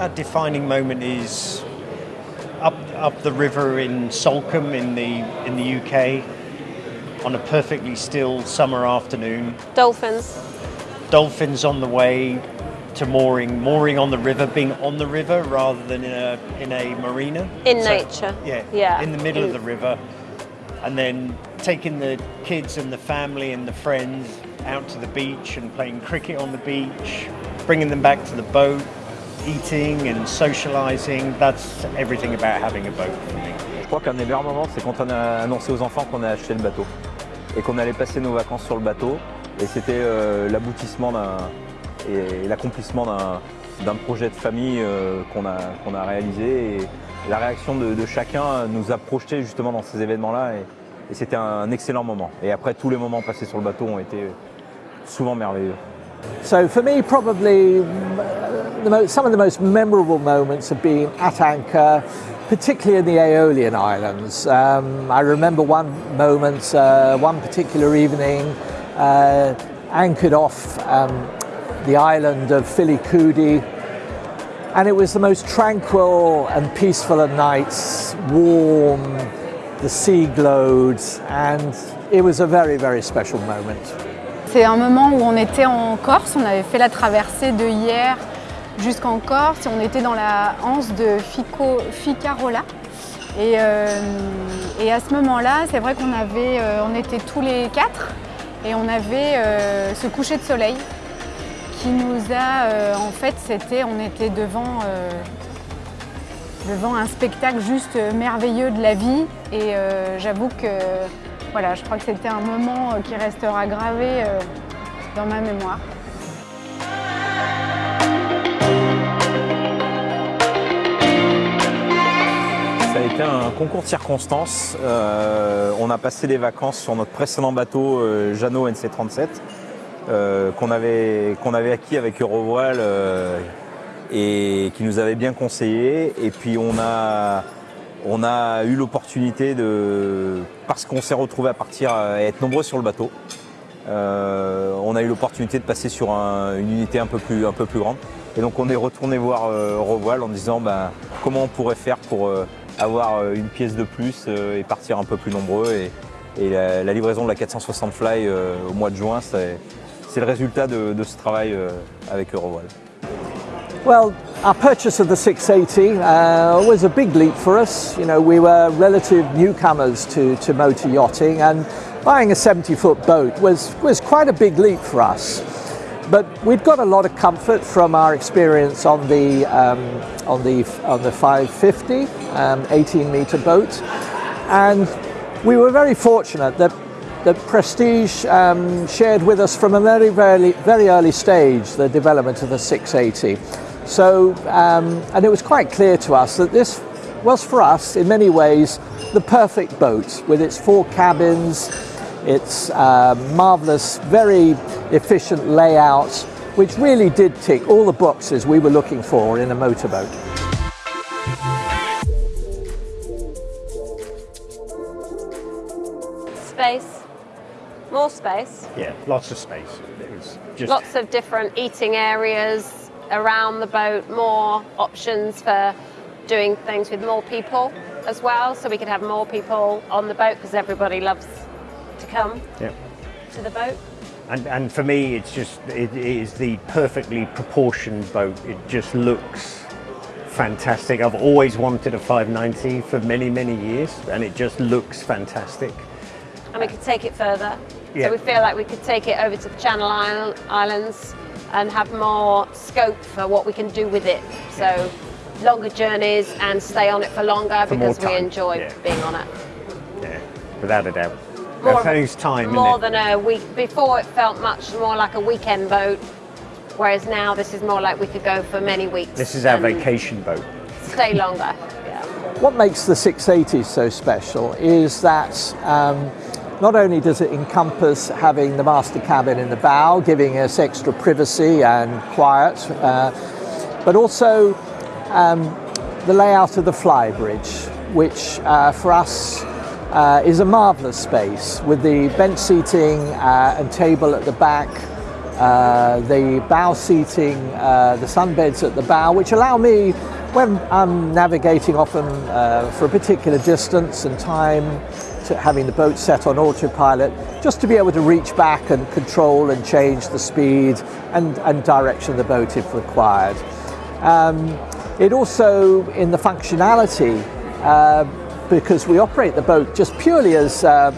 our defining moment is up up the river in Salcombe in the in the UK on a perfectly still summer afternoon. Dolphins. Dolphins on the way to mooring, mooring on the river, being on the river rather than in a in a marina. In So, nature. Yeah, Yeah. in the middle of mm. the river, and then taking the kids and the family and the friends out to the beach and playing cricket on the beach, bringing them back to the boat, eating and socializing. That's everything about having a boat for me. Je crois qu'un des meilleurs moments, c'est quand on a annoncé aux enfants qu'on a acheté le bateau et qu'on allait passer nos vacances sur le bateau. Et c'était euh, l'aboutissement d'un et l'accomplissement d'un d'un projet de famille euh, qu'on a, qu'on a réalisé. Et la réaction de, de chacun nous a projeté justement dans ces événements-là. Et, et c'était un excellent moment. Et après, tous les moments passés sur le bateau ont été souvent merveilleux. So for me, probably uh, the mo- some of the most memorable moments have been at anchor, particularly in the Aeolian Islands. Um, I remember one moment, uh, one particular evening, uh, anchored off um, the island of Filicudi, and it was the most tranquil and peaceful of nights, warm, the sea glowed, and it was a very, very special moment. C'est un moment où on était en Corse, on avait fait la traversée de Hyères jusqu'en Corse on était dans la anse de Ficarola. Et, euh, et à ce moment-là, c'est vrai qu'on avait, euh, on était tous les quatre et on avait euh, ce coucher de soleil qui nous a, en fait, c'était, on était devant, devant un spectacle juste merveilleux de la vie et j'avoue que voilà, je crois que c'était un moment qui restera gravé dans ma mémoire. Un concours de circonstances. Euh, on a passé des vacances sur notre précédent bateau euh, Jeannot NC37 euh, qu'on avait, avait acquis avec Eurovoile euh, et qui nous avait bien conseillé. Et puis on a, on a eu l'opportunité de, parce qu'on s'est retrouvé à partir à être nombreux sur le bateau, on a eu l'opportunité de passer sur un- une unité un peu plus, un peu plus grande. Et donc on est retourné voir Eurovoile en disant ben, comment on pourrait faire pour avoir euh, une pièce de plus euh, et partir un peu plus nombreux. Et, la, livraison de la 460 Fly euh, au mois de juin, c'est le résultat de, ce travail avec Eurovoile. Well, our purchase of the 680 uh, was a big leap for us. You know, we were relative newcomers to, to motor yachting, and buying a 70 foot boat was, was quite a big leap for us. But we'd got a lot of comfort from our experience on the, um, on the, on the 550, um, 18 meter boat. And we were very fortunate that that Prestige um, shared with us from a very, very, very early stage the development of the 680. So, um, and it was quite clear to us that this was for us, in many ways, the perfect boat with its four cabins, its uh, marvelous, very efficient layout, which really did tick all the boxes we were looking for in a motorboat. Space. More space. Yeah, lots of space. It was just Lots of different eating areas around the boat, more options for doing things with more people as well. So we could have more people on the boat because everybody loves to come yeah. to the boat. And, and for me, it's just, it is the perfectly proportioned boat. It just looks fantastic. I've always wanted a 590 for many, many years, and it just looks fantastic. And we could take it further. Yeah. So we feel like we could take it over to the Channel Islands and have more scope for what we can do with it. So longer journeys and stay on it for longer For because we enjoy yeah. being on it. Yeah, without a doubt. More That's of time, more than a week. Before it felt much more like a weekend boat, whereas now this is more like we could go for many weeks. This is our vacation boat. Stay longer. Yeah. What makes the 680 so special is that um, not only does it encompass having the master cabin in the bow, giving us extra privacy and quiet, uh, but also um, the layout of the flybridge, which uh, for us uh, is a marvellous space with the bench seating uh, and table at the back, uh, the bow seating, uh, the sunbeds at the bow, which allow me, when I'm navigating often uh, for a particular distance and time, to having the boat set on autopilot, just to be able to reach back and control and change the speed and, and direction of the boat if required. Um, it also, in the functionality, uh, because we operate the boat just purely as uh,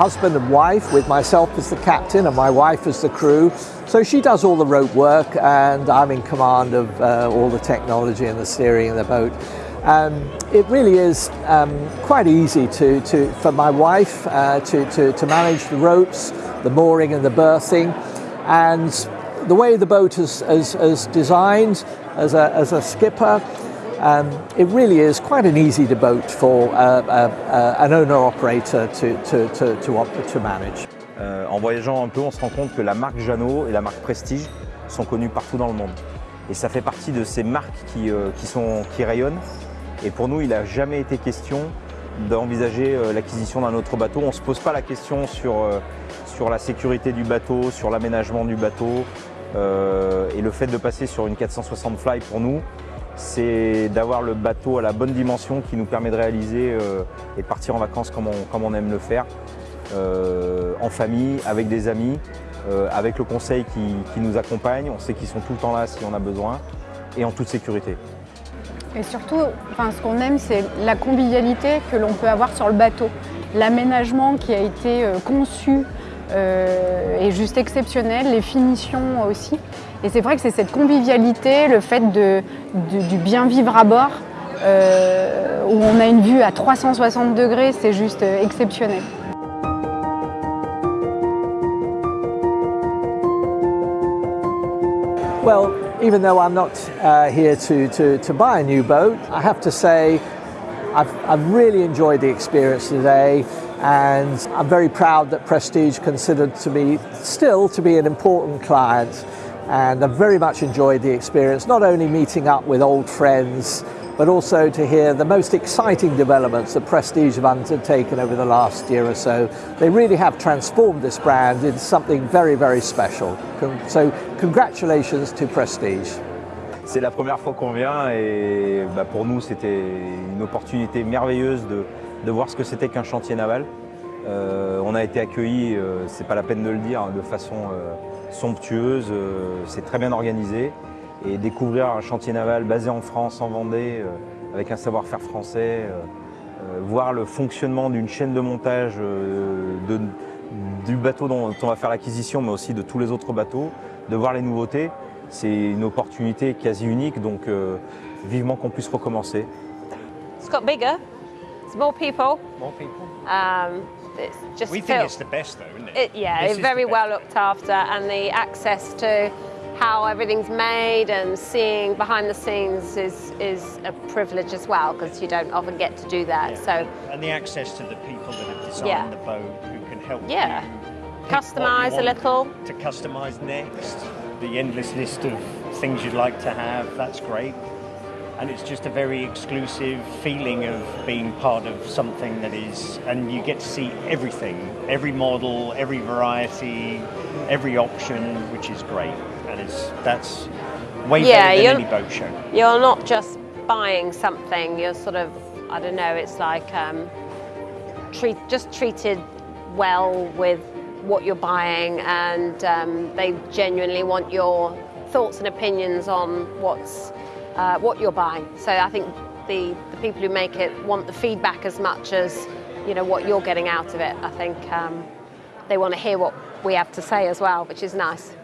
husband and wife, with myself as the captain and my wife as the crew. So she does all the rope work, and I'm in command of uh, all the technology and the steering of the boat. Um, it really is um, quite easy to, to, for my wife uh, to, to, to manage the ropes, the mooring and the berthing. And the way the boat is, is, is designed as a, as a skipper, it really is quite an easy boat for an owner-operator to, to, to, to, to manage. En voyageant un peu, on se rend compte que la marque Jeannot et la marque Prestige sont connues partout dans le monde. Et ça fait partie de ces marques qui, euh, rayonnent. Et pour nous, il n'a jamais été question d'envisager euh, l'acquisition d'un autre bateau. On ne se pose pas la question sur, euh, sur la sécurité du bateau, sur l'aménagement du bateau. Et le fait de passer sur une 460 Fly pour nous, c'est d'avoir le bateau à la bonne dimension qui nous permet de réaliser euh, et de partir en vacances comme on, aime le faire, euh, en famille, avec des amis, euh, avec le conseil qui, nous accompagne, on sait qu'ils sont tout le temps là si on a besoin, et en toute sécurité. Et surtout, enfin, ce qu'on aime, c'est la convivialité que l'on peut avoir sur le bateau. L'aménagement qui a été conçu est juste exceptionnel, les finitions aussi. Et c'est vrai que c'est cette convivialité, le fait de, de, du bien vivre à bord, euh, où on a une vue à 360 degrés, c'est juste exceptionnel. Well, even though I'm not uh, here to, to, to buy a new boat, I have to say I've, I've really enjoyed the experience today. And I'm very proud that Prestige considered to me still to be an important client and I've very much enjoyed the experience, not only meeting up with old friends, but also to hear the most exciting developments that Prestige have undertaken over the last year or so. They really have transformed this brand into something very, very special. So congratulations to Prestige. C'est la première fois qu'on vient et bah pour nous c'était une opportunité merveilleuse de, de voir ce que c'était qu'un chantier naval. Euh, on a été accueillis, euh, c'est pas la peine de le dire, de façon euh, somptueuse, c'est très bien organisé. Et découvrir un chantier naval basé en France, en Vendée, avec un savoir-faire français, voir le fonctionnement d'une chaîne de montage du bateau dont on va faire l'acquisition, mais aussi de tous les autres bateaux, de voir les nouveautés, c'est une opportunité quasi unique, donc vivement qu'on puisse recommencer. Scott bigger. It's more people. More people. Um, it's just we think it's the best though, isn't it? it yeah, it's very well looked after, and the access to how everything's made and seeing behind the scenes is is a privilege as well because you don't often get to do that. Yeah. So and the access to the people that have designed yeah. the boat who can help yeah. Customize a little. To customize next, the endless list of things you'd like to have. That's great and it's just a very exclusive feeling of being part of something that is and you get to see everything every model every variety every option which is great. And it's that's way yeah, better than any boat show. you're not just buying something you're sort of i don't know it's like um, treat just treated well with what you're buying and um, they genuinely want your thoughts and opinions on what's uh, what you're buying. So I think the, the people who make it want the feedback as much as you know what you're getting out of it. I think um, they want to hear what we have to say as well, which is nice.